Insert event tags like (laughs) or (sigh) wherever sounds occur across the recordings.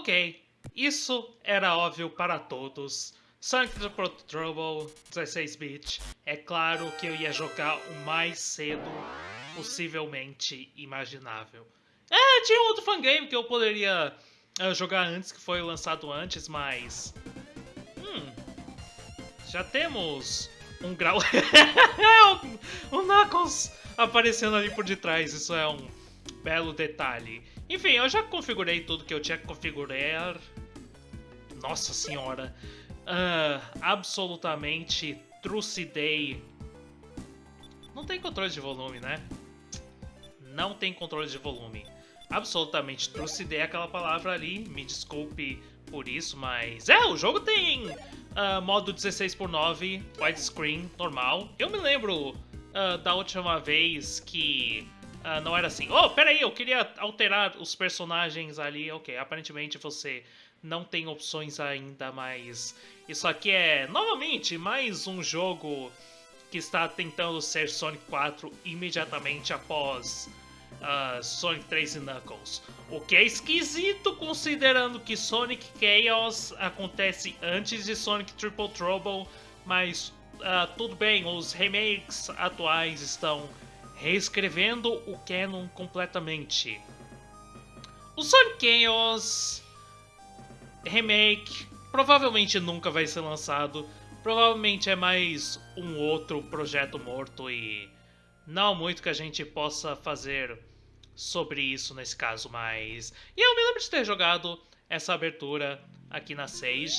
Ok, isso era óbvio para todos. Sonic the Pro Trouble 16-bit, é claro que eu ia jogar o mais cedo possivelmente imaginável. É, tinha outro fangame que eu poderia uh, jogar antes, que foi lançado antes, mas... Hum, já temos um grau... o (laughs) Knuckles aparecendo ali por detrás, isso é um belo detalhe. Enfim, eu já configurei tudo que eu tinha que configurar. Nossa senhora. Uh, absolutamente trucidei. Não tem controle de volume, né? Não tem controle de volume. Absolutamente trucidei aquela palavra ali. Me desculpe por isso, mas... É, o jogo tem uh, modo 16 por 9 widescreen, normal. Eu me lembro uh, da última vez que uh, não era assim. Oh, peraí, eu queria alterar os personagens ali. Ok, aparentemente você não tem opções ainda, mas isso aqui é, novamente, mais um jogo que está tentando ser Sonic 4 imediatamente após uh, Sonic 3 e Knuckles. O que é esquisito considerando que Sonic Chaos acontece antes de Sonic Triple Trouble, mas uh, tudo bem, os remakes atuais estão reescrevendo o canon completamente. O Sonic Chaos remake provavelmente nunca vai ser lançado. Provavelmente é mais um outro projeto morto e não muito que a gente possa fazer sobre isso nesse caso, mas... Eu me lembro de ter jogado essa abertura aqui na Sage.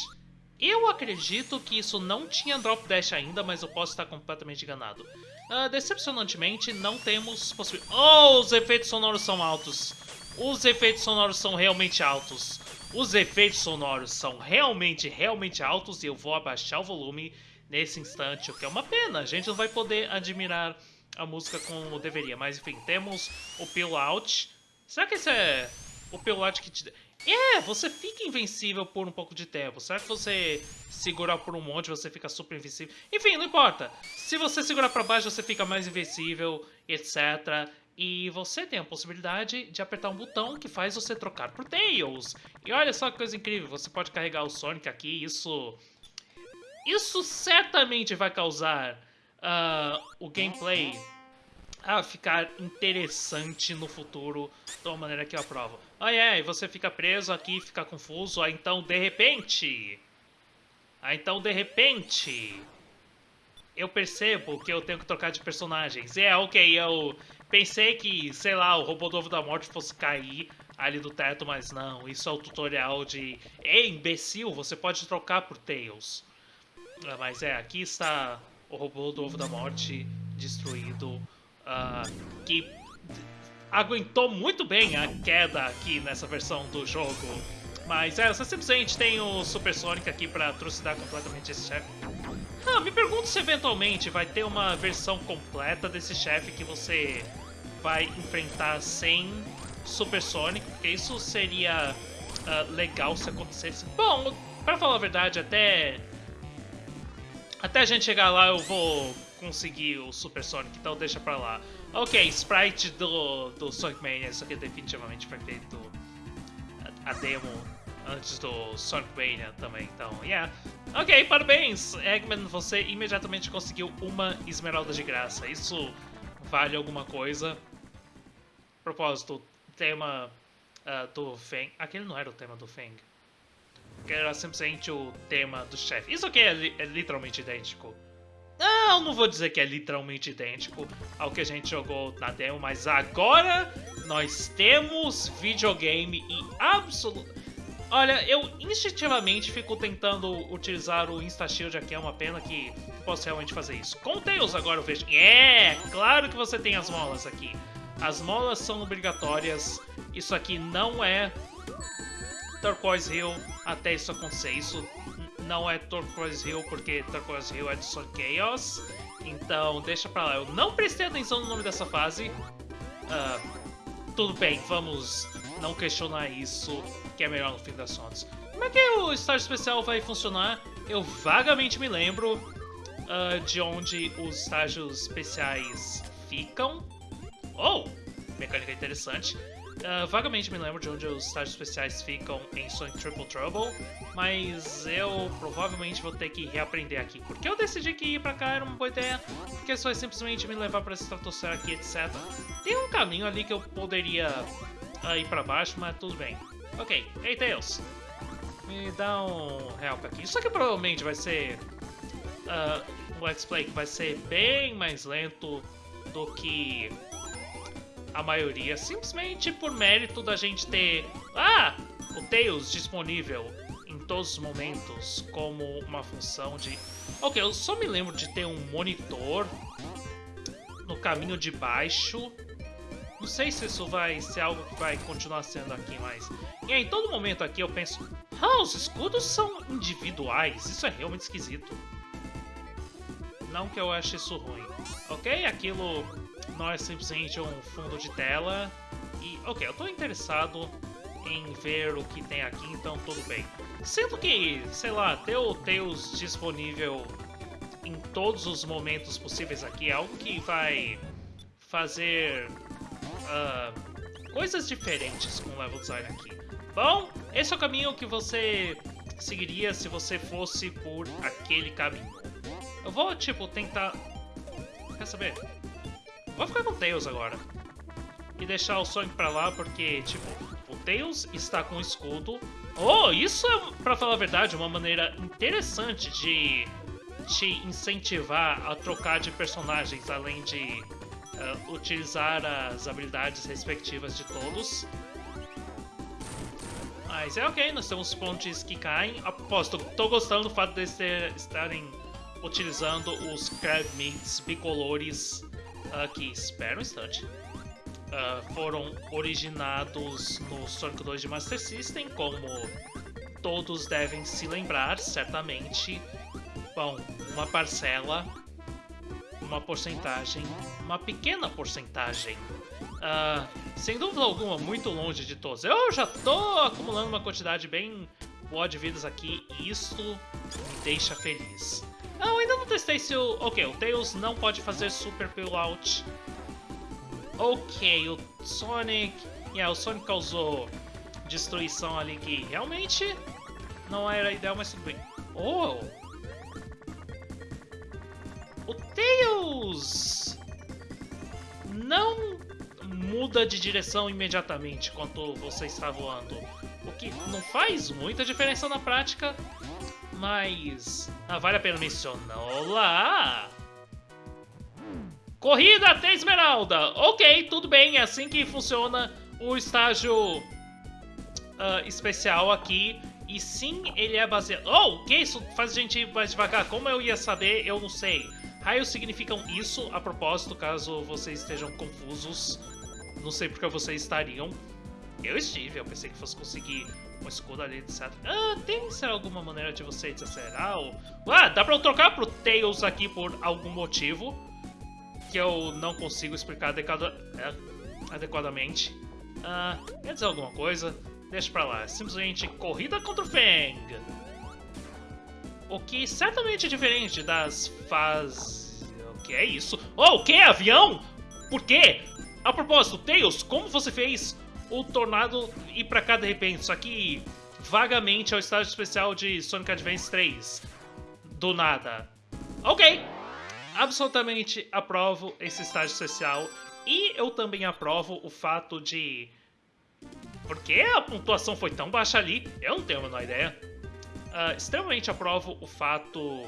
Eu acredito que isso não tinha Drop Dash ainda, mas eu posso estar completamente enganado. Uh, decepcionantemente, não temos possibilidade... Oh, os efeitos sonoros são altos! Os efeitos sonoros são realmente altos. Os efeitos sonoros são realmente, realmente altos e eu vou abaixar o volume nesse instante, o que é uma pena. A gente não vai poder admirar a música como deveria. Mas enfim, temos o Peel Out. Será que esse é o Peel Out que te... É, você fica invencível por um pouco de tempo. Será que você segurar por um monte você fica super invencível? Enfim, não importa. Se você segurar pra baixo você fica mais invencível, etc. E você tem a possibilidade de apertar um botão que faz você trocar por Tails. E olha só que coisa incrível, você pode carregar o Sonic aqui, isso... Isso certamente vai causar uh, o gameplay a ficar interessante no futuro de uma maneira que eu aprovo. Ah, é, e você fica preso aqui, fica confuso, ah, então de repente... Ah, então de repente... Eu percebo que eu tenho que trocar de personagens. É, ok, eu Pensei que, sei lá, o robô do ovo da morte fosse cair ali do teto, mas não. Isso é o tutorial de... Ei, imbecil, você pode trocar por Tails. Ah, mas é, aqui está o robô do ovo da morte destruído. Uh, que aguentou muito bem a queda aqui nessa versão do jogo. Mas é, você simplesmente tem o Super Sonic aqui pra trucidar completamente esse chefe. Ah, me pergunto se eventualmente vai ter uma versão completa desse chefe que você vai enfrentar sem Super Sonic, porque isso seria uh, legal se acontecesse. Bom, para falar a verdade, até até a gente chegar lá eu vou conseguir o Super Sonic, então deixa pra lá. Ok, sprite do, do Sonic Mania, isso aqui definitivamente foi feito a demo antes do Sonic Mania também, então, yeah. Ok, parabéns, Eggman, você imediatamente conseguiu uma esmeralda de graça, isso vale alguma coisa. Propósito, tema uh, do Feng. Aquele não era o tema do Feng. Era simplesmente o tema do chefe. Isso aqui é, li é literalmente idêntico. Não, não vou dizer que é literalmente idêntico ao que a gente jogou na demo, mas agora nós temos videogame e absoluto... Olha, eu instintivamente fico tentando utilizar o Insta-Shield aqui, é uma pena que posso realmente fazer isso. Com o Tails agora eu vejo... É, claro que você tem as molas aqui. As molas são obrigatórias. Isso aqui não é Turquoise Hill até isso acontecer. Isso não é Turquoise Hill porque Turquoise Hill é de Sonic Chaos. Então deixa pra lá. Eu não prestei atenção no nome dessa fase. Uh, tudo bem, vamos não questionar isso, que é melhor no fim das contas. Como é que o estágio especial vai funcionar? Eu vagamente me lembro uh, de onde os estágios especiais ficam. Oh! Mecânica interessante. Uh, vagamente me lembro de onde os estágios especiais ficam em Sonic Triple Trouble, mas eu provavelmente vou ter que reaprender aqui. Porque eu decidi que ir pra cá era uma boa ideia, porque isso vai simplesmente me levar pra estratosfera aqui, etc. Tem um caminho ali que eu poderia uh, ir pra baixo, mas tudo bem. Ok, hey Tails, me dá um help aqui. Isso aqui provavelmente vai ser uh, um Let's Play que vai ser bem mais lento do que a maioria, simplesmente por mérito da gente ter ah, o Tails disponível em todos os momentos como uma função de... Ok, eu só me lembro de ter um monitor no caminho de baixo. Não sei se isso vai ser algo que vai continuar sendo aqui, mas... E aí, em todo momento aqui eu penso... Ah, os escudos são individuais, isso é realmente esquisito. Não que eu ache isso ruim. Ok, aquilo não é simplesmente um fundo de tela. E, ok, eu tô interessado em ver o que tem aqui, então tudo bem. Sendo que, sei lá, ter o Tails disponível em todos os momentos possíveis aqui é algo que vai fazer uh, coisas diferentes com o level design aqui. Bom, esse é o caminho que você seguiria se você fosse por aquele caminho. Eu vou, tipo, tentar... Quer saber? Vou ficar com o Tails agora. E deixar o Sonic pra lá, porque, tipo, o Tails está com escudo. Oh, isso é, pra falar a verdade, uma maneira interessante de te incentivar a trocar de personagens, além de uh, utilizar as habilidades respectivas de todos. Mas é ok, nós temos pontes que caem. Aposto, tô gostando do fato de estarem utilizando os Crab Meats bicolores aqui, espera um instante. Uh, foram originados no Sonic 2 de Master System, como todos devem se lembrar, certamente. Bom, uma parcela, uma porcentagem, uma pequena porcentagem. Uh, sem dúvida alguma, muito longe de todos. Eu já tô acumulando uma quantidade bem boa de vidas aqui e isso me deixa feliz. Eu ainda não testei se o... Ok, o Tails não pode fazer Super Pullout. Ok, o Sonic... Yeah, o Sonic causou destruição ali que realmente não era ideal, mas tudo bem. Oh! O Tails não muda de direção imediatamente quando você está voando. O que não faz muita diferença na prática, mas ah, vale a pena mencionar. Olá! Corrida até Esmeralda! Ok, tudo bem, é assim que funciona o estágio uh, especial aqui. E sim, ele é baseado... Oh, que isso faz a gente ir mais devagar? Como eu ia saber, eu não sei. Raios significam isso, a propósito, caso vocês estejam confusos. Não sei porque vocês estariam. Eu estive, eu pensei que fosse conseguir um escudo ali, etc. Ah, tem será alguma maneira de você desacelerar? Ou... Ah, dá pra eu trocar pro Tails aqui por algum motivo que eu não consigo explicar é, adequadamente. Ah, quer dizer alguma coisa? Deixa pra lá. Simplesmente corrida contra o Fang. O que certamente é diferente das fases... O que é isso? Oh, o que? Avião? Por quê? A propósito, Tails, como você fez o Tornado ir pra cá de repente. Só que vagamente é o estágio especial de Sonic Advance 3. Do nada. Ok. Absolutamente aprovo esse estágio especial. E eu também aprovo o fato de... Por que a pontuação foi tão baixa ali? Eu não tenho a menor ideia. Uh, extremamente aprovo o fato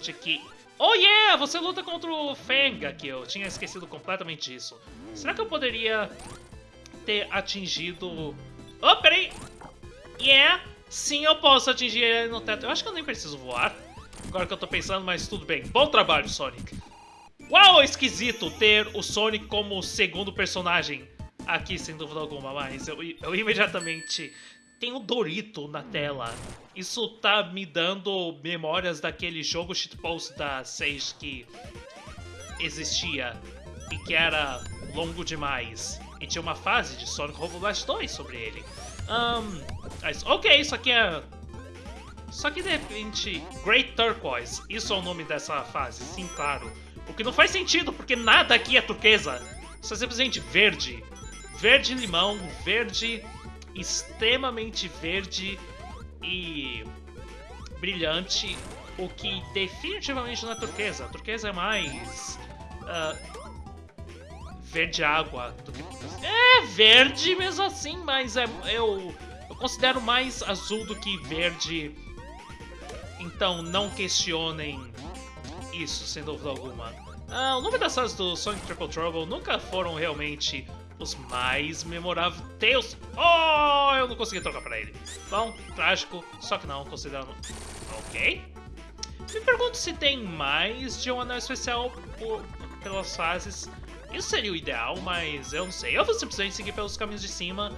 de que... Oh yeah! Você luta contra o Fang aqui. Eu tinha esquecido completamente disso. Será que eu poderia ter atingido... Oh, peraí! Yeah! Sim, eu posso atingir ele no teto. Eu acho que eu nem preciso voar. Agora que eu tô pensando, mas tudo bem. Bom trabalho, Sonic. Uau, esquisito ter o Sonic como segundo personagem aqui, sem dúvida alguma. Mas eu, eu imediatamente... Tem o Dorito na tela. Isso tá me dando memórias daquele jogo shitpost da Sage que existia e que era longo demais. E tinha uma fase de Sonic Robo Blast 2 sobre ele. Um, mas, ok, isso aqui é... Só que de repente, Great Turquoise, isso é o nome dessa fase, sim, claro. O que não faz sentido, porque nada aqui é turquesa. Isso é simplesmente verde. verde limão, verde extremamente verde e brilhante, o que definitivamente não é turquesa. A turquesa é mais uh, verde água do que é verde mesmo assim, mas é eu eu considero mais azul do que verde. Então não questionem isso, sem dúvida alguma. Ah, o nome das fases do Sonic Triple Trouble nunca foram realmente os mais memoráveis. Deus! Oh, eu não consegui trocar pra ele. Bom, trágico, só que não, considerando... Ok. Me pergunto se tem mais de um anel especial por, pelas fases. Isso seria o ideal, mas eu não sei. Eu vou simplesmente seguir pelos caminhos de cima,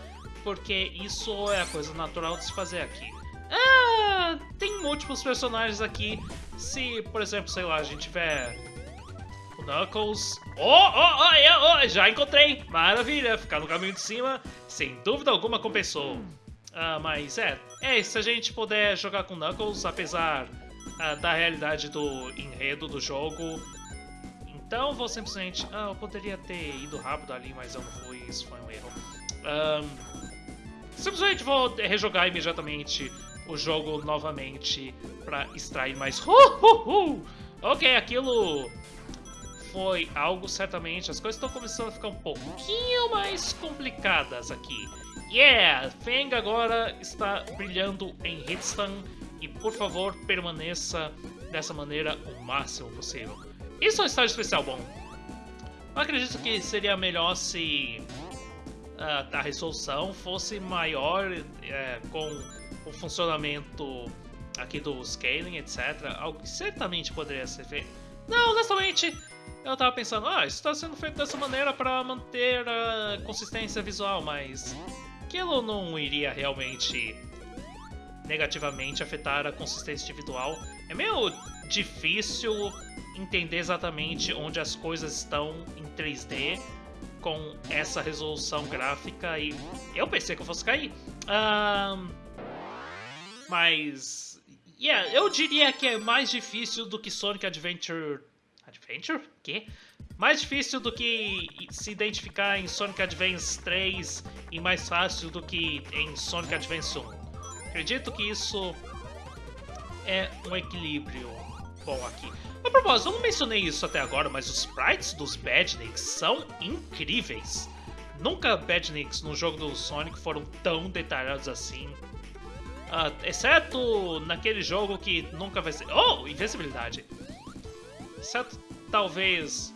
porque isso é a coisa natural de se fazer aqui. Ah, tem múltiplos personagens aqui. Se, por exemplo, sei lá, a gente tiver Knuckles. Oh, oh, oh, oh, já encontrei! Maravilha, ficar no caminho de cima, sem dúvida alguma compensou. Uh, mas é, é, se a gente puder jogar com Knuckles, apesar uh, da realidade do enredo do jogo, então vou simplesmente... Ah, eu poderia ter ido rápido ali, mas eu não fui, isso foi um erro. Um, simplesmente vou rejogar imediatamente o jogo novamente para extrair mais... Uh, uh, uh. Ok, aquilo foi algo, certamente, as coisas estão começando a ficar um pouquinho mais complicadas aqui. Yeah! Feng agora está brilhando em Hitstone e, por favor, permaneça dessa maneira o máximo possível. Isso é um estágio especial bom. Eu acredito que seria melhor se uh, a resolução fosse maior uh, com o funcionamento aqui do scaling, etc. Algo que certamente poderia ser feito. Não, honestamente, eu tava pensando, ah, isso está sendo feito dessa maneira para manter a consistência visual, mas aquilo não iria realmente negativamente afetar a consistência individual. É meio difícil entender exatamente onde as coisas estão em 3D com essa resolução gráfica e eu pensei que eu fosse cair. Um, mas, yeah, eu diria que é mais difícil do que Sonic Adventure Adventure? Que? Mais difícil do que se identificar em Sonic Advance 3 e mais fácil do que em Sonic Advance 1. Acredito que isso é um equilíbrio bom aqui. A propósito, eu não mencionei isso até agora, mas os sprites dos Badniks são incríveis. Nunca Badniks no jogo do Sonic foram tão detalhados assim. Uh, exceto naquele jogo que nunca vai ser... Oh, invencibilidade! Certo, talvez...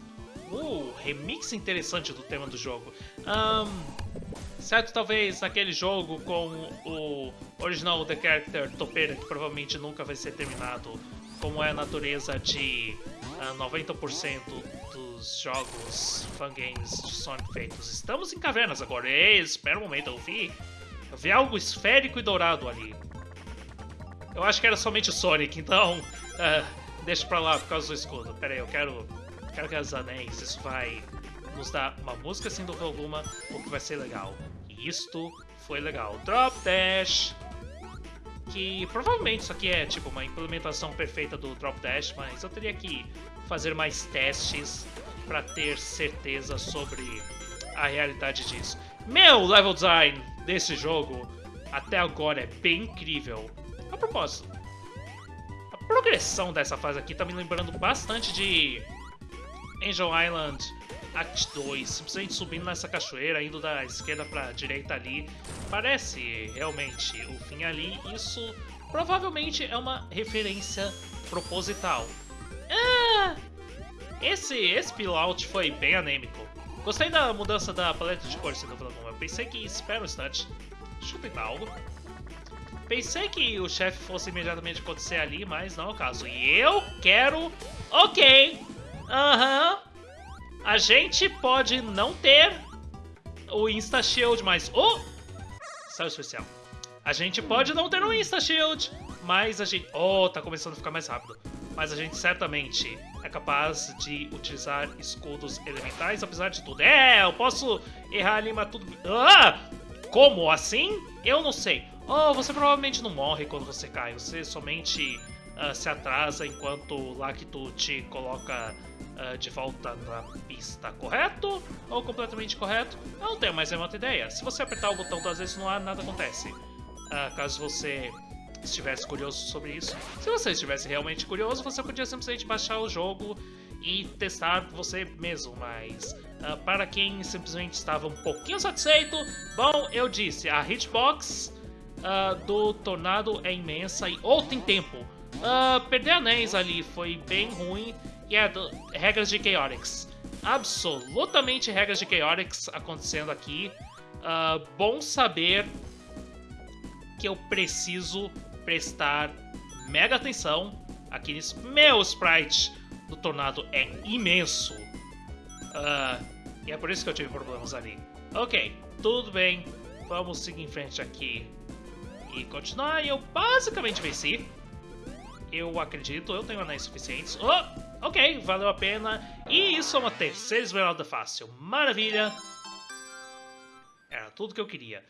Uh, remix interessante do tema do jogo. Um, certo, talvez aquele jogo com o original The Character topeira, que provavelmente nunca vai ser terminado, como é a natureza de uh, ah, 90% dos jogos fangames de Sonic feitos. Estamos em cavernas agora. Ei, espera um momento, eu vi, eu vi algo esférico e dourado ali. Eu acho que era somente o Sonic, então... Uh, (laughs) Deixa pra lá por causa do escudo. Pera aí, eu quero. Quero que os anéis. Isso vai nos dar uma música sem dúvida alguma, o que vai ser legal. E isto foi legal. Drop Dash. Que provavelmente isso aqui é tipo uma implementação perfeita do Drop Dash, mas eu teria que fazer mais testes para ter certeza sobre a realidade disso. Meu level design desse jogo até agora é bem incrível. A propósito, progressão dessa fase aqui tá me lembrando bastante de Angel Island Act 2, simplesmente subindo nessa cachoeira, indo da esquerda pra direita ali. Parece realmente o fim ali, isso provavelmente é uma referência proposital. Ah, esse, esse pilout foi bem anêmico. Gostei da mudança da paleta de cores, sem dúvida. Eu pensei que, espera um instante, deixa eu tentar algo. Pensei que o chefe fosse imediatamente acontecer ali, mas não é o caso. E eu quero... Ok. Aham. Uhum. A gente pode não ter o Insta Shield, mas... Oh! Saiu especial. A gente pode não ter o Insta Shield, mas a gente... Oh, tá começando a ficar mais rápido. Mas a gente certamente é capaz de utilizar escudos elementais, apesar de tudo. É, eu posso errar ali, mas tudo... Ah! Como assim? Eu não sei. Oh, você provavelmente não morre quando você cai, você somente uh, se atrasa enquanto o Lacto te coloca uh, de volta na pista, correto? Ou completamente correto? Eu não tenho mais nenhuma ideia. Se você apertar o botão duas vezes no ar, nada acontece. Uh, caso você estivesse curioso sobre isso. Se você estivesse realmente curioso, você podia simplesmente baixar o jogo e testar você mesmo, mas uh, para quem simplesmente estava um pouquinho satisfeito, bom, eu disse, a hitbox uh, do Tornado é imensa e ou tem tempo. Uh, perder anéis ali foi bem ruim e é do, regras de Chaotix. Absolutamente regras de Chaotix acontecendo aqui. bom saber que eu preciso prestar mega atenção aqui nesse meu sprite do Tornado é imenso. Uh, e é por isso que eu tive problemas ali. Ok, tudo bem. Vamos seguir em frente aqui e continuar. Eu basicamente venci. Eu acredito, eu tenho anéis suficientes. Oh, ok, valeu a pena. E isso é uma terceira esmeralda fácil. Maravilha. Era tudo que eu queria.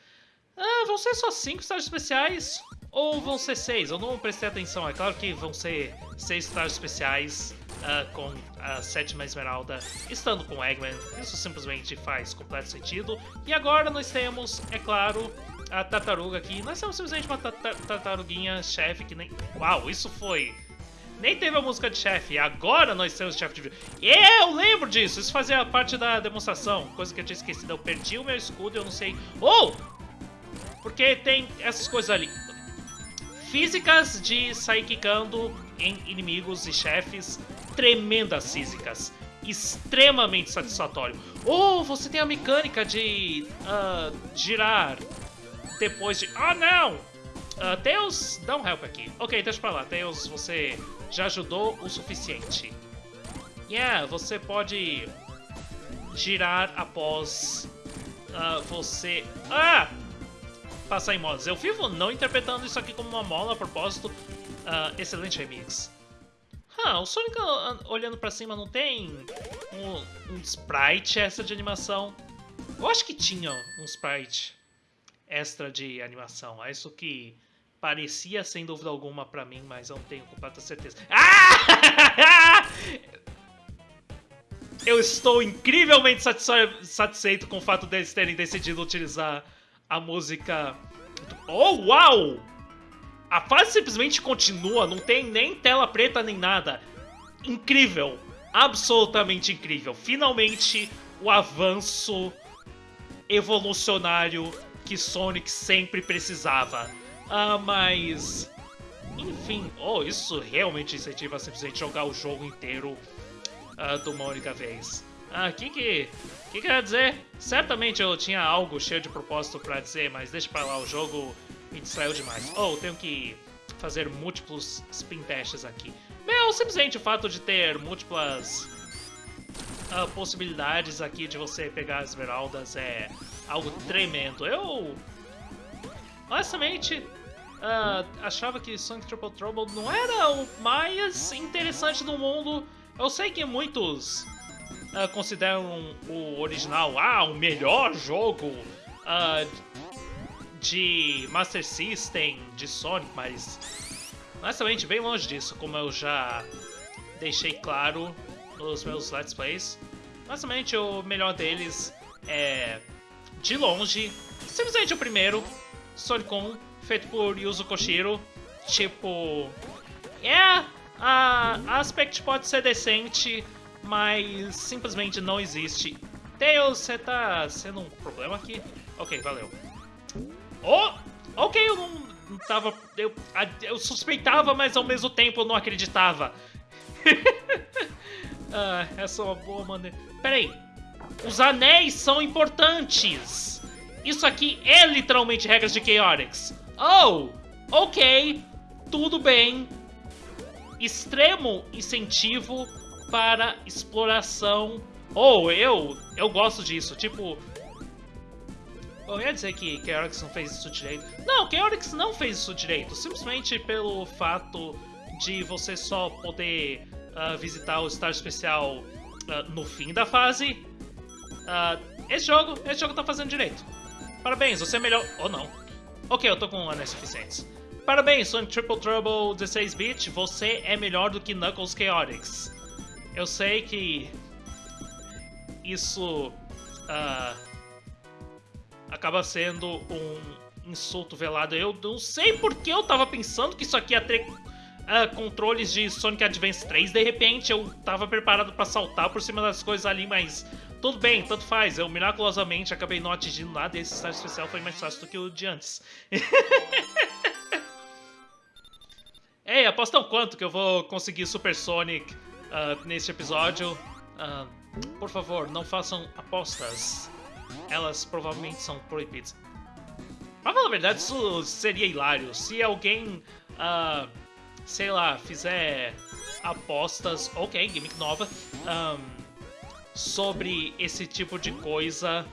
Ah, vão ser só cinco estágios especiais? Ou vão ser seis? Eu não prestei atenção. É claro que vão ser seis estágios especiais uh, com a sétima esmeralda estando com Eggman. Isso simplesmente faz completo sentido. E agora nós temos, é claro, a tartaruga aqui. Nós temos simplesmente uma tartaruguinha chefe que nem... Uau, isso foi... Nem teve a música de chefe, agora nós temos chefe de vídeo. Eu lembro disso, isso fazia parte da demonstração. Coisa que eu tinha esquecido, eu perdi o meu escudo eu não sei... Oh! Porque tem essas coisas ali. Físicas de sair quicando em inimigos e chefes tremendas físicas. Extremamente satisfatório. Ou você tem a mecânica de uh, girar depois de... Ah, não! Uh, Tails, dá um help aqui. Ok, deixa pra lá. Tails, você já ajudou o suficiente. Yeah, você pode girar após uh, você... Ah! Passar em modos. Eu vivo não interpretando isso aqui como uma mola a propósito. Uh, excelente remix. Ah, o Sonic olhando pra cima não tem um, um sprite extra de animação? Eu acho que tinha um sprite extra de animação. É isso que parecia sem dúvida alguma pra mim, mas eu não tenho completa certeza. Ah! (laughs) Eu estou incrivelmente satisfeito com o fato deles terem decidido utilizar a música... Oh, uau! A fase simplesmente continua, não tem nem tela preta nem nada. Incrível, absolutamente incrível. Finalmente, o avanço evolucionário que Sonic sempre precisava. Ah, mas... Enfim, oh, isso realmente incentiva simplesmente jogar o jogo inteiro uh, de uma única vez. Ah, que que... que quer dizer? Certamente eu tinha algo cheio de propósito pra dizer, mas deixa pra lá, o jogo me distraiu demais. Oh, tenho que fazer múltiplos spin dashes aqui. Meu, simplesmente o fato de ter múltiplas uh, possibilidades aqui de você pegar as esmeraldas é algo tremendo. Eu, honestamente, uh, achava que Sonic Triple Trouble não era o mais interessante do mundo. Eu sei que muitos uh, consideram o original ah, o melhor jogo uh, de Master System, de Sonic, mas honestamente bem longe disso, como eu já deixei claro nos meus Let's Plays. Honestamente o melhor deles é, de longe, simplesmente o primeiro, Sonic 1, feito por Yuzo Koshiro. Tipo, é, a, aspect pode ser decente, mas simplesmente não existe. Tails, você tá sendo um problema aqui? Ok, valeu. Oh! Ok, eu não, não tava... Eu, eu suspeitava, mas ao mesmo tempo eu não acreditava. (laughs) ah, essa é uma boa maneira... Peraí. Os anéis são importantes. Isso aqui é literalmente regras de Chaotix. Oh, ok. Tudo bem. Extremo incentivo para exploração. Oh, eu, eu gosto disso. Tipo, eu ia dizer que Chaotix não fez isso direito. Não, Chaotix não fez isso direito. Simplesmente pelo fato de você só poder uh, visitar o estágio especial uh, no fim da fase. Uh, esse jogo, esse jogo tá fazendo direito. Parabéns, você é melhor... Ou oh, não. Ok, eu tô com anéis suficientes. Parabéns, Sonic Triple Trouble 16-bit, você é melhor do que Knuckles Chaotix. eu sei que isso uh, acaba sendo um insulto velado. Eu não sei porque eu tava pensando que isso aqui ia ter uh, controles de Sonic Advance 3. De repente eu tava preparado para saltar por cima das coisas ali, mas tudo bem, tanto faz. Eu miraculosamente acabei não atingindo nada e esse estágio especial foi mais fácil do que o de antes. (laughs) Ei, apostam quanto que eu vou conseguir Super Sonic uh, neste episódio? Uh, por favor, não façam apostas. Elas provavelmente são proibidas. Pra falar a verdade, isso seria hilário. Se alguém, uh, sei lá, fizer apostas, ok, gimmick nova, um, sobre esse tipo de coisa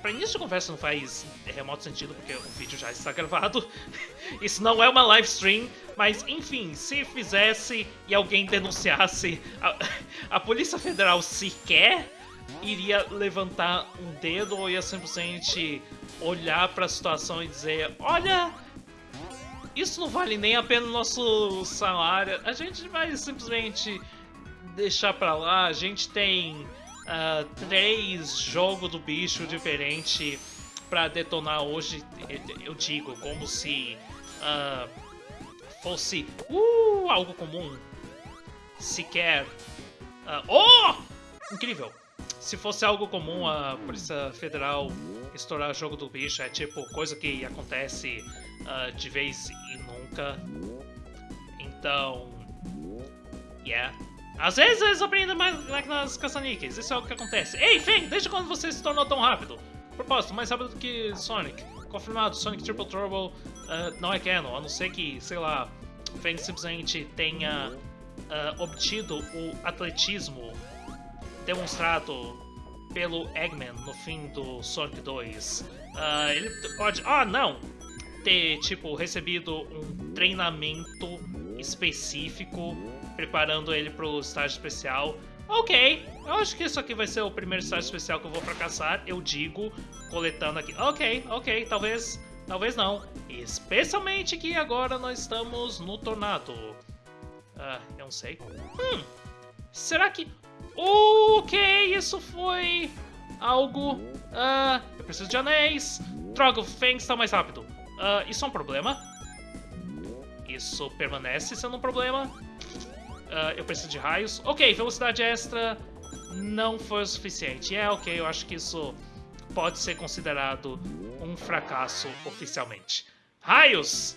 Pra início de conversa não faz remoto sentido, porque o vídeo já está gravado. (laughs) Isso não é uma live stream, mas enfim, se fizesse e alguém denunciasse, a, (laughs) a Polícia Federal sequer iria levantar um dedo ou ia simplesmente olhar para a situação e dizer: Olha, isso não vale nem a pena o nosso salário, a gente vai simplesmente deixar pra lá, a gente tem uh, três jogos do bicho diferente para detonar hoje, eu digo, como se uh, fosse uh, algo comum. Sequer. Uh, oh! Incrível! Se fosse algo comum a Polícia Federal estourar jogo do bicho, é tipo coisa que acontece uh, de vez e nunca. Então. Yeah. Às vezes eles aprendem mais nas caça-níqueis, isso é o que acontece. Ei, Feng, desde quando você se tornou tão rápido? Propósito, mais rápido do que Sonic. Confirmado, Sonic Triple Turbo uh, não é canon, a não ser que, sei lá, Feng simplesmente tenha uh, obtido o atletismo demonstrado pelo Eggman no fim do Sonic 2. Uh, ah, ele pode... Ah, não! Ter, tipo, recebido um treinamento específico preparando ele pro estágio especial. Ok, eu acho que isso aqui vai ser o primeiro estágio especial que eu vou fracassar, eu digo, coletando aqui. Ok, ok, talvez, talvez não. Especialmente que agora nós estamos no tornado. Ah, eu não sei. Hum, será que... Ok, isso foi algo... Ah, eu preciso de anéis. Droga, o Fang está mais rápido. Ah, isso é um problema? Isso permanece sendo um problema? Uh, eu preciso de raios. Ok, velocidade extra não foi o suficiente. É, ok, eu acho que isso pode ser considerado um fracasso oficialmente. Raios!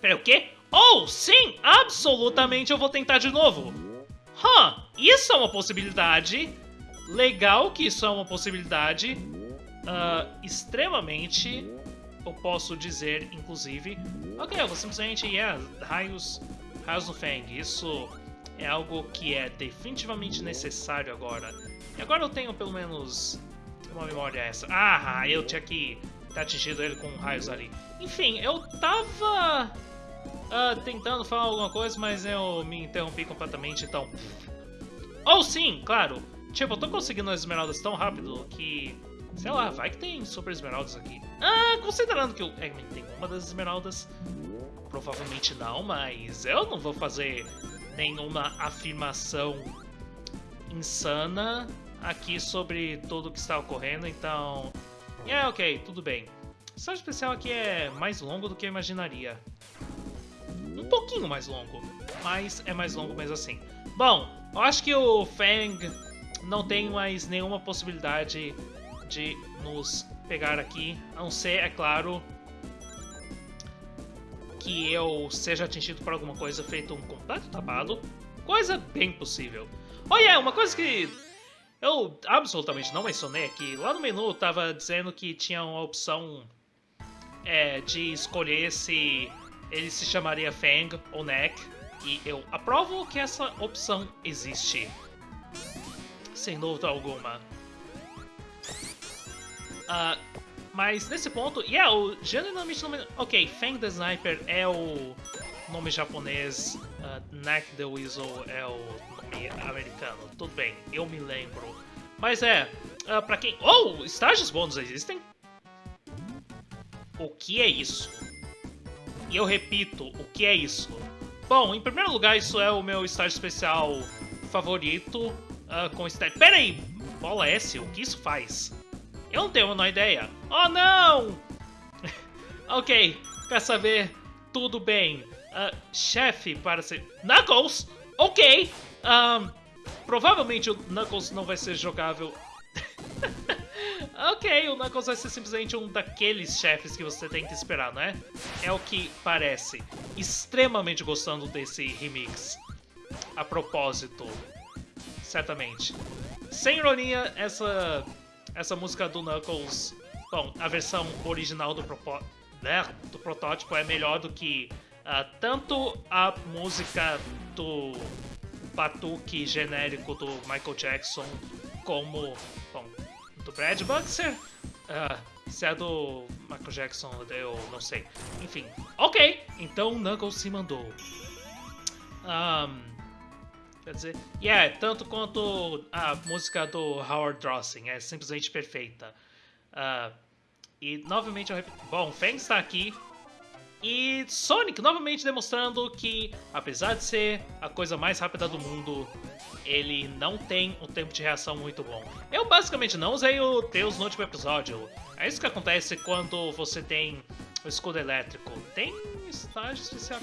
Peraí, o quê? Oh, sim! Absolutamente eu vou tentar de novo! Huh, isso é uma possibilidade. Legal que isso é uma possibilidade. Uh, extremamente, eu posso dizer, inclusive. Ok, eu vou simplesmente, yeah, raios Raios do Fang, isso é algo que é definitivamente necessário agora. E agora eu tenho pelo menos uma memória essa. Ah, eu tinha que ter atingido ele com raios ali. Enfim, eu tava uh, tentando falar alguma coisa, mas eu me interrompi completamente, então... Ou oh, sim, claro! Tipo, eu tô conseguindo as esmeraldas tão rápido que... Sei lá, vai que tem super esmeraldas aqui. Ah, considerando que o Eggman tem uma das esmeraldas, provavelmente não, mas eu não vou fazer nenhuma afirmação insana aqui sobre tudo o que está ocorrendo, então... É, ok, tudo bem. O estágio especial aqui é mais longo do que eu imaginaria. Um pouquinho mais longo, mas é mais longo mesmo assim. Bom, eu acho que o Fang não tem mais nenhuma possibilidade de nos pegar aqui, a não ser, é claro, que eu seja atingido por alguma coisa feito um completo tapado. Coisa bem possível. Oh yeah, uma coisa que eu absolutamente não mencionei aqui. Lá no menu tava dizendo que tinha uma opção é, de escolher se ele se chamaria Fang ou Neck. E eu aprovo que essa opção existe. Sem dúvida alguma. Uh, mas nesse ponto, yeah, o genuinamente nome. Ok, Fang the Sniper é o nome japonês, uh, Neck the Weasel é o nome americano. Tudo bem, eu me lembro. Mas é, uh, pra quem. Oh! Estágios bônus existem? O que é isso? E eu repito, o que é isso? Bom, em primeiro lugar, isso é o meu estágio especial favorito uh, com estética. Pera aí! Bola S, o que isso faz? Eu não tenho a menor ideia. Oh, não! (laughs) ok, quer saber? Tudo bem. Uh, chefe para ser... Knuckles! Ok! Um, provavelmente o Knuckles não vai ser jogável... (laughs) ok, o Knuckles vai ser simplesmente um daqueles chefes que você tem que esperar, não é? É o que parece. Extremamente gostando desse remix. A propósito. Certamente. Sem ironia, essa essa música do Knuckles, bom, a versão original do, né, do protótipo é melhor do que uh, tanto a música do batuque genérico do Michael Jackson como, bom, do Brad Buxer. Uh, se é do Michael Jackson, eu não sei. Enfim, ok, então Knuckles se mandou. Um, Quer dizer, e yeah, é, tanto quanto a música do Howard Drossing, é simplesmente perfeita. Uh, e novamente eu repito, bom, Fang está aqui. E Sonic novamente demonstrando que, apesar de ser a coisa mais rápida do mundo, ele não tem um tempo de reação muito bom. Eu basicamente não usei o Deus no último episódio. É isso que acontece quando você tem o escudo elétrico. Tem estágio especial.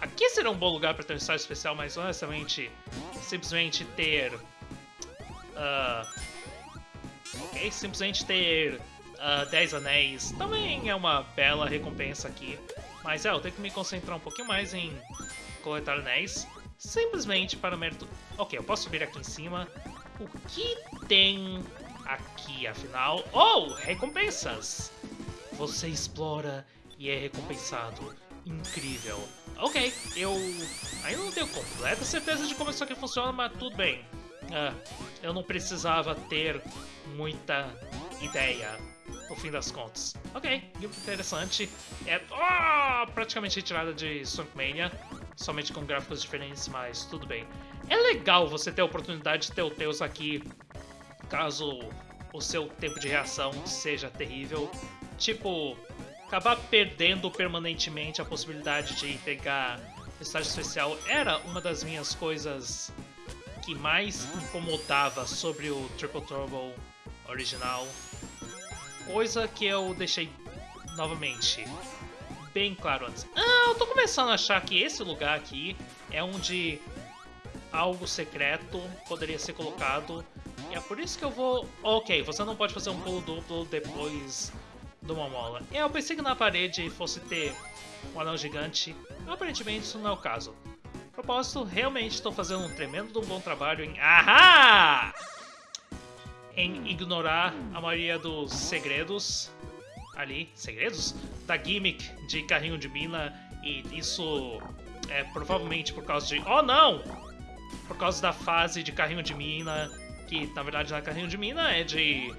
Aqui seria um bom lugar para ter um estágio especial, mas honestamente, simplesmente ter... Uh, simplesmente ter uh, 10 anéis também é uma bela recompensa aqui. Mas é, eu tenho que me concentrar um pouquinho mais em coletar anéis. Simplesmente para mérito... Ok, eu posso subir aqui em cima. O que tem aqui, afinal? Oh, recompensas! Você explora e é recompensado. Incrível. Ok, eu ainda não tenho completa certeza de como isso aqui funciona, mas tudo bem. Uh, eu não precisava ter muita ideia, no fim das contas. Ok, interessante. É oh, praticamente retirada de Sonic Mania, somente com gráficos diferentes, mas tudo bem. É legal você ter a oportunidade de ter o Tails aqui, caso o seu tempo de reação seja terrível. Tipo, acabar perdendo permanentemente a possibilidade de pegar estágio especial era uma das minhas coisas que mais incomodava sobre o Triple Turbo original. Coisa que eu deixei novamente bem claro antes. Ah, eu tô começando a achar que esse lugar aqui é onde algo secreto poderia ser colocado. E é por isso que eu vou... Ok, você não pode fazer um pulo duplo depois de uma mola. Eu pensei que na parede fosse ter um anel gigante, aparentemente isso não é o caso. propósito, realmente estou fazendo um tremendo bom trabalho em... Ahá! Em ignorar a maioria dos segredos ali, segredos? Da gimmick de carrinho de mina e isso é provavelmente por causa de... Oh não! Por causa da fase de carrinho de mina, que na verdade não é carrinho de mina, é de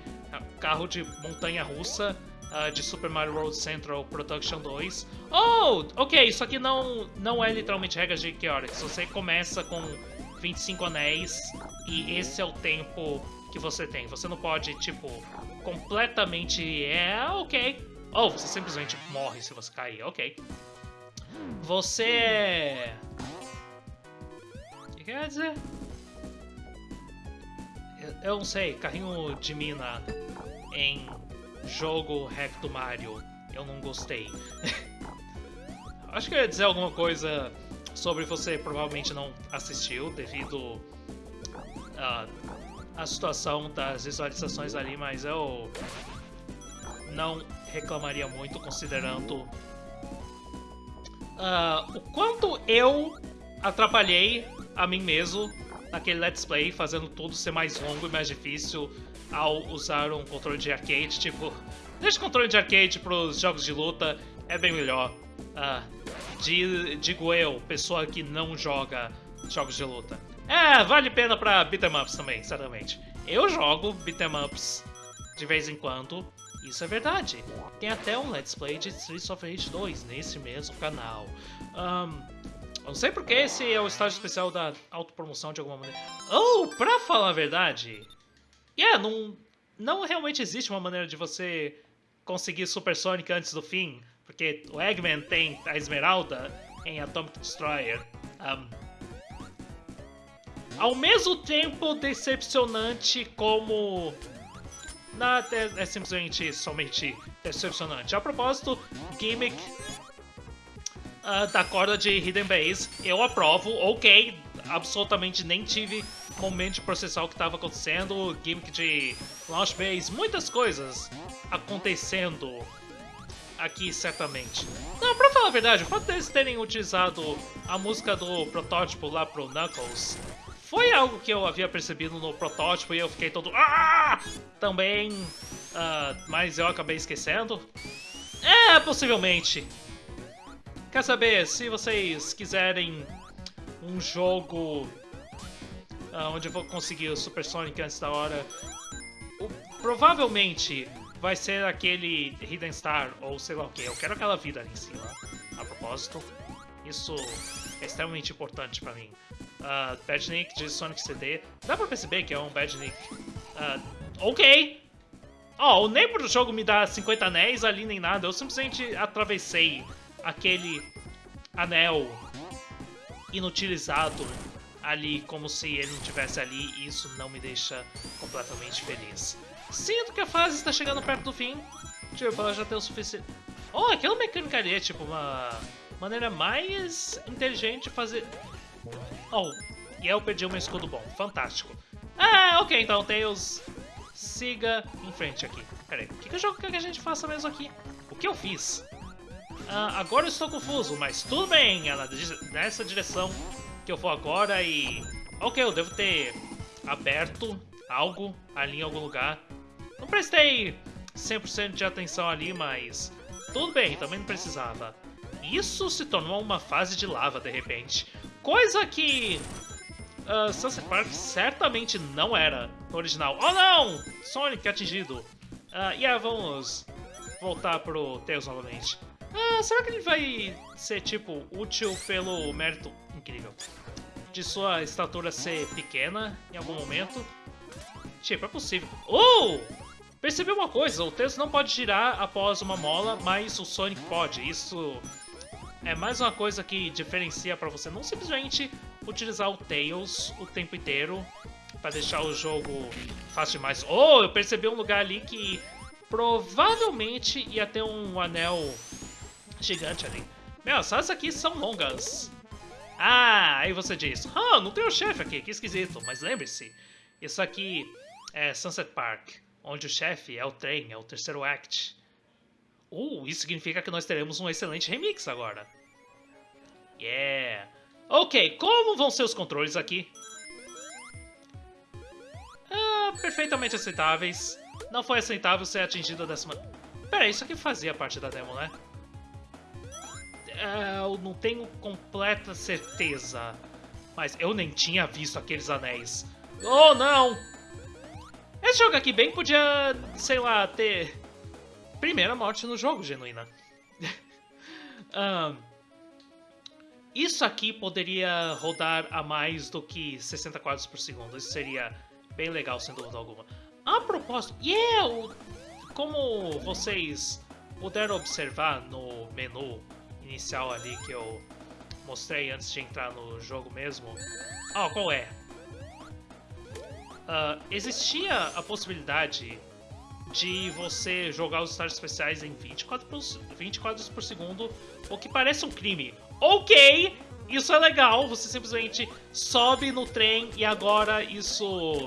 carro de montanha russa uh, de Super Mario World Central Production 2. Oh, ok, isso aqui não, não é literalmente regras de Chaotix. Você começa com 25 anéis e esse é o tempo que você tem. Você não pode, tipo, completamente... É, ok. Oh, você simplesmente morre se você cair, ok. Você. O que quer dizer? Eu não sei, carrinho de mina em jogo do Mario. Eu não gostei. (laughs) Acho que eu ia dizer alguma coisa sobre você provavelmente não assistiu devido à a, situação das visualizações ali, mas eu não reclamaria muito considerando uh, o quanto eu atrapalhei a mim mesmo naquele Let's Play, fazendo tudo ser mais longo e mais difícil ao usar um controle de arcade, tipo, deixa o controle de arcade para os jogos de luta, é bem melhor. Uh, digo eu, pessoa que não joga jogos de luta. É, vale pena pra beat'em ups também, certamente. Eu jogo beat'em ups de vez em quando, isso é verdade. Tem até um Let's Play de Streets of Rage 2 nesse mesmo canal. Um, não sei porque esse é o estágio especial da autopromoção de alguma maneira. Oh, pra falar a verdade, yeah, não, não realmente existe uma maneira de você conseguir Super Sonic antes do fim, porque o Eggman tem a Esmeralda em Atomic Destroyer. Um, ao mesmo tempo decepcionante como... Não, é, é simplesmente somente decepcionante. A propósito, gimmick uh, da corda de Hidden Base, eu aprovo, ok, absolutamente nem tive momento de processar o que estava acontecendo, gimmick de Launch Base, muitas coisas acontecendo aqui, certamente. Não, pra falar a verdade, o fato deles terem utilizado a música do protótipo lá pro Knuckles foi algo que eu havia percebido no protótipo e eu fiquei todo... Ah! Também, uh, mas eu acabei esquecendo. É, possivelmente. Quer saber, se vocês quiserem um jogo uh, onde eu vou conseguir o Super Sonic antes da hora, o, provavelmente vai ser aquele Hidden Star ou sei lá o que. Eu quero aquela vida ali em cima, a propósito. Isso é extremamente importante pra mim. Uh, Badnik de Sonic CD. Dá pra perceber que é um Badnik. Uh, ok! Oh, nem pro jogo me dá 50 anéis ali nem nada. Eu simplesmente atravessei aquele anel inutilizado ali como se ele não tivesse ali e isso não me deixa completamente feliz. Sinto que a fase está chegando perto do fim. Tipo, ela já tem o suficiente... Oh, aquela mecânica ali é tipo uma maneira mais inteligente de fazer... Oh, e eu perdi um escudo bom. Fantástico. Ah, ok, então, Tails, siga em frente aqui. Pera aí, o que, que, jogo que a gente faça mesmo aqui? O que eu fiz? Ah, agora eu estou confuso, mas tudo bem, é nessa direção que eu vou agora e... Ok, eu devo ter aberto algo ali em algum lugar. Não prestei 100% de atenção ali, mas tudo bem, também não precisava. Isso se tornou uma fase de lava de repente. Coisa que uh, Sunset Park certamente não era no original. Oh não! Sonic atingido. Uh, yeah, vamos voltar pro Tails novamente. Uh, será que ele vai ser, tipo, útil pelo mérito incrível de sua estatura ser pequena em algum momento? Tipo, é possível. Oh! Percebi uma coisa, o Tails não pode girar após uma mola, mas o Sonic pode. Isso é mais uma coisa que diferencia para você não simplesmente utilizar o Tails o tempo inteiro para deixar o jogo fácil demais. Oh, eu percebi um lugar ali que provavelmente ia ter um anel gigante ali. Meu, essas aqui são longas. Ah, aí você diz, ah, não tem o chefe aqui, que esquisito. Mas lembre-se, isso aqui é Sunset Park, onde o chefe é o trem, é o terceiro act. Uh, isso significa que nós teremos um excelente remix agora. Yeah. Ok, como vão ser os controles aqui? Ah, perfeitamente aceitáveis. Não foi aceitável ser atingido dessa maneira. Pera, isso aqui fazia parte da demo, né? É, eu não tenho completa certeza. Mas eu nem tinha visto aqueles anéis. Oh, não! Esse jogo aqui bem podia, sei lá, ter... Primeira morte no jogo, genuína. (laughs) um, Isso aqui poderia rodar a mais do que 60 quadros por segundo. Isso seria bem legal, sem dúvida alguma. A propósito, yeah, como vocês puderam observar no menu inicial ali que eu mostrei antes de entrar no jogo mesmo. Ah, oh, qual é? Uh, existia a possibilidade de você jogar os estágios especiais em 20 quadros, por, 20 quadros por segundo, o que parece um crime ok, isso é legal, você simplesmente sobe no trem e agora isso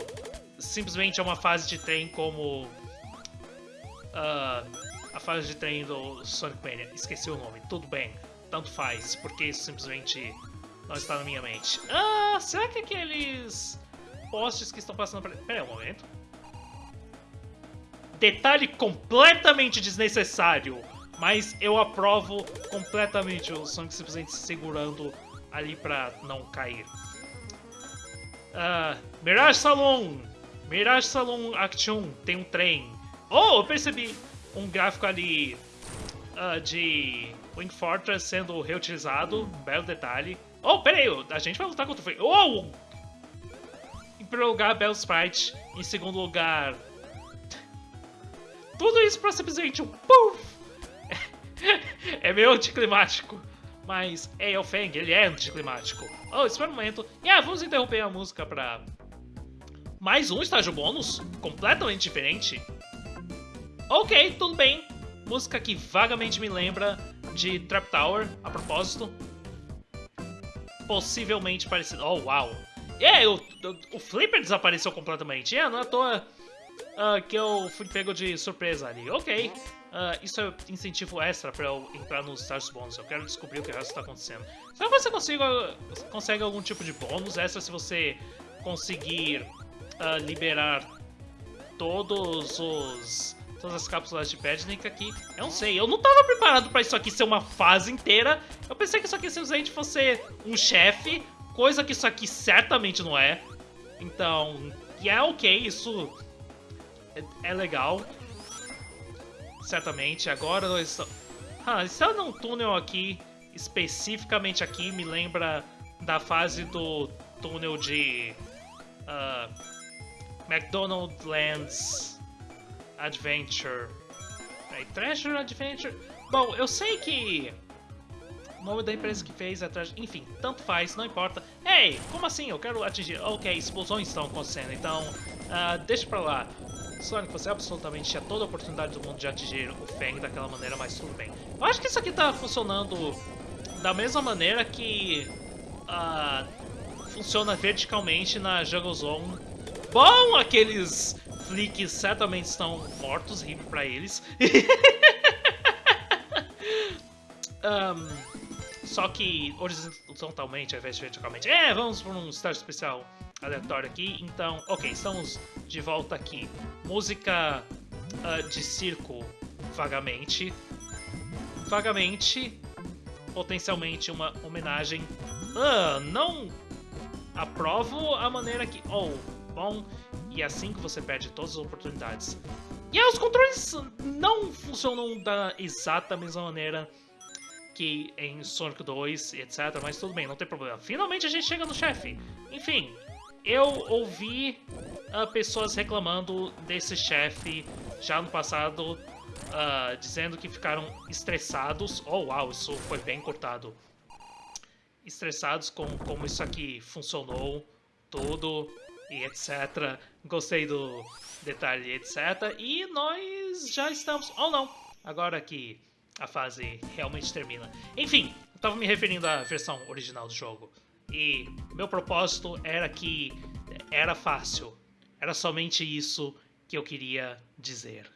simplesmente é uma fase de trem como uh, a fase de trem do Sonic Mania. Esqueci o nome, tudo bem, tanto faz, porque isso simplesmente não está na minha mente. Ah, será que aqueles postes que estão passando por... Pera aí um momento. Detalhe completamente desnecessário. Mas eu aprovo completamente o Sonic simplesmente se segurando ali pra não cair. Uh, Mirage Saloon! Mirage Saloon Action tem um trem. Oh, eu percebi um gráfico ali uh, de Wing Fortress sendo reutilizado. Um belo detalhe. Oh, pera aí, a gente vai lutar contra o Oh! Em primeiro lugar, Bell Sprite. Em segundo lugar... Tudo isso pra simplesmente um puff! (laughs) é meio anticlimático. Mas é o Feng, ele é anticlimático. Oh, espera um momento. Yeah, vamos interromper a música pra... Mais um estágio bônus? Completamente diferente? Ok, tudo bem. Música que vagamente me lembra de Trap Tower, a propósito. Possivelmente parecido. Oh, uau. É, o, o, o Flipper desapareceu completamente. É, não é à toa uh, que eu fui pego de surpresa ali. Ok. Uh, isso é incentivo extra para eu entrar nos Stars Bônus. Eu quero descobrir o que está acontecendo. Será que você consegue algum tipo de bônus extra se você conseguir uh, liberar todos os todas as cápsulas de Pednik aqui. Eu não sei, eu não tava preparado pra isso aqui ser uma fase inteira. Eu pensei que isso aqui simplesmente fosse um chefe, coisa que isso aqui certamente não é. Então, e é ok, isso é, é legal. Certamente, agora nós estamos... Ah, está num túnel aqui, especificamente aqui, me lembra da fase do túnel de... Uh, McDonald's Adventure. Peraí, Treasure Adventure. Bom, eu sei que o nome da empresa que fez é Treasure. Enfim, tanto faz, não importa. Ei, como assim? Eu quero atingir. Ok, explosões estão acontecendo, então uh, deixa pra lá. Sonic, você absolutamente tinha toda a oportunidade do mundo de atingir o Fang daquela maneira, mas tudo bem. Eu acho que isso aqui tá funcionando da mesma maneira que uh, funciona verticalmente na Jungle Zone. Bom, aqueles flicks certamente estão mortos, rime pra eles. (laughs) um, só que horizontalmente ao invés de verticalmente. É, vamos para um estágio especial aleatório aqui. Então, ok, estamos de volta aqui. Música uh, de circo, vagamente. Vagamente, potencialmente uma homenagem. Uh, não aprovo a maneira que... Oh, bom, e é assim que você perde todas as oportunidades. E aí, os controles não funcionam da exata mesma maneira que em Sonic 2 e etc, mas tudo bem, não tem problema. Finalmente a gente chega no chefe. Enfim, eu ouvi uh, pessoas reclamando desse chefe já no passado, uh, dizendo que ficaram estressados. Oh, uau, isso foi bem cortado. Estressados com como isso aqui funcionou, tudo e etc. Gostei do detalhe, etc. E nós já estamos... Ou oh, não, agora que a fase realmente termina. Enfim, eu tava me referindo à versão original do jogo. E meu propósito era que era fácil. Era somente isso que eu queria dizer.